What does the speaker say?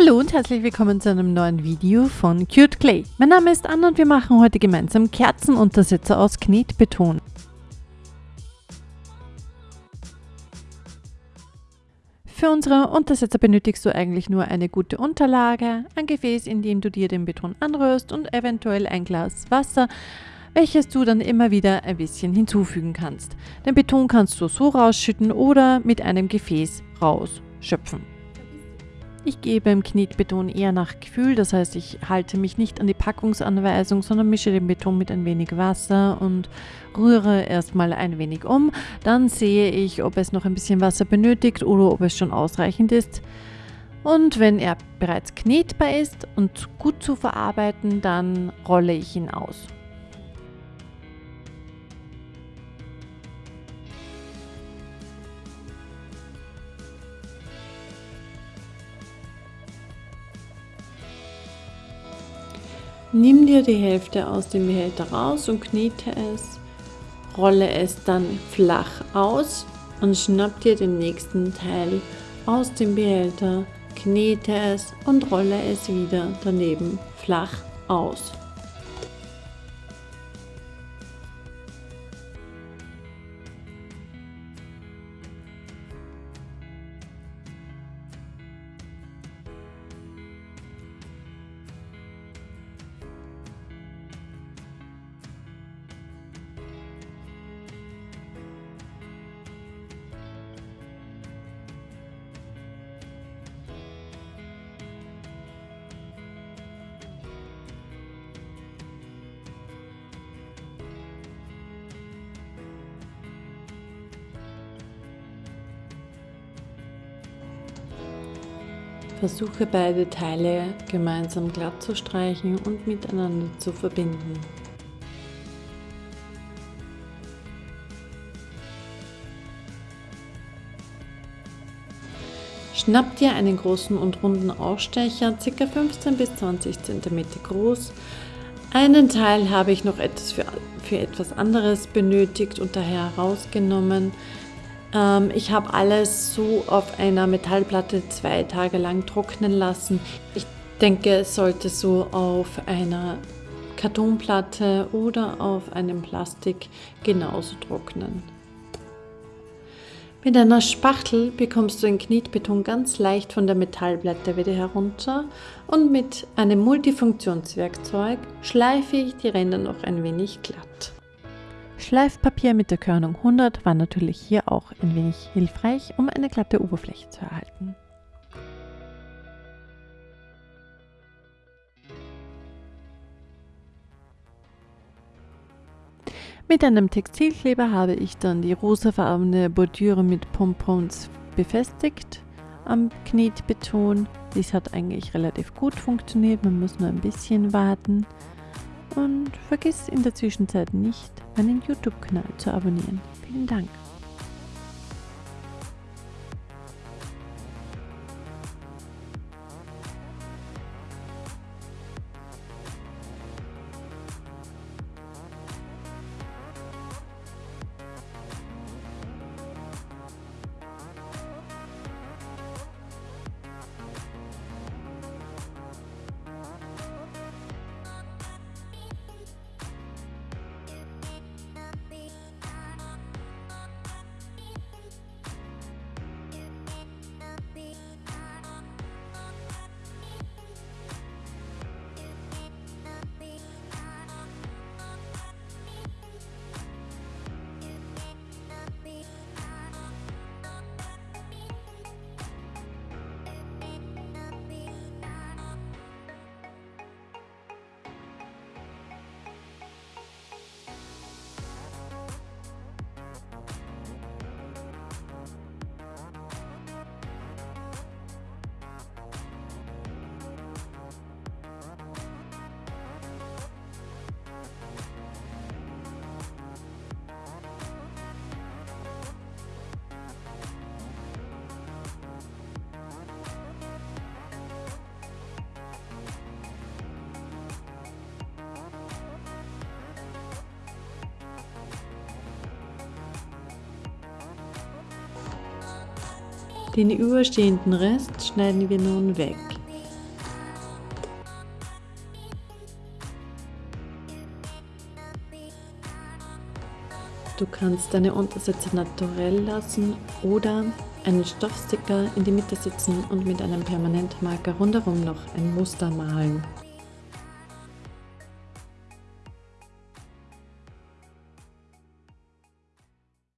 Hallo und herzlich willkommen zu einem neuen Video von Cute Clay. Mein Name ist Anna und wir machen heute gemeinsam Kerzenuntersetzer aus Knetbeton. Für unsere Untersetzer benötigst du eigentlich nur eine gute Unterlage, ein Gefäß, in dem du dir den Beton anrührst und eventuell ein Glas Wasser, welches du dann immer wieder ein bisschen hinzufügen kannst. Den Beton kannst du so rausschütten oder mit einem Gefäß rausschöpfen. Ich gehe beim Knetbeton eher nach Gefühl, das heißt, ich halte mich nicht an die Packungsanweisung, sondern mische den Beton mit ein wenig Wasser und rühre erstmal ein wenig um. Dann sehe ich, ob es noch ein bisschen Wasser benötigt oder ob es schon ausreichend ist. Und wenn er bereits knetbar ist und gut zu verarbeiten, dann rolle ich ihn aus. Nimm dir die Hälfte aus dem Behälter raus und knete es, rolle es dann flach aus und schnapp dir den nächsten Teil aus dem Behälter, knete es und rolle es wieder daneben flach aus. Versuche beide Teile gemeinsam glatt zu streichen und miteinander zu verbinden. Schnapp dir einen großen und runden Ausstecher, ca. 15 bis 20 cm groß. Einen Teil habe ich noch etwas für, für etwas anderes benötigt und daher herausgenommen. Ähm, ich habe alles so auf einer Metallplatte zwei Tage lang trocknen lassen. Ich denke, es sollte so auf einer Kartonplatte oder auf einem Plastik genauso trocknen. Mit einer Spachtel bekommst du den Knetbeton ganz leicht von der Metallplatte wieder herunter und mit einem Multifunktionswerkzeug schleife ich die Ränder noch ein wenig glatt. Schleifpapier mit der Körnung 100 war natürlich hier auch ein wenig hilfreich, um eine glatte Oberfläche zu erhalten. Mit einem Textilkleber habe ich dann die rosafarbene Bordüre mit Pompons befestigt am Knetbeton. Dies hat eigentlich relativ gut funktioniert, man muss nur ein bisschen warten. Und vergiss in der Zwischenzeit nicht, meinen YouTube-Kanal zu abonnieren. Vielen Dank. Den überstehenden Rest schneiden wir nun weg. Du kannst deine Untersätze naturell lassen oder einen Stoffsticker in die Mitte sitzen und mit einem Permanentmarker rundherum noch ein Muster malen.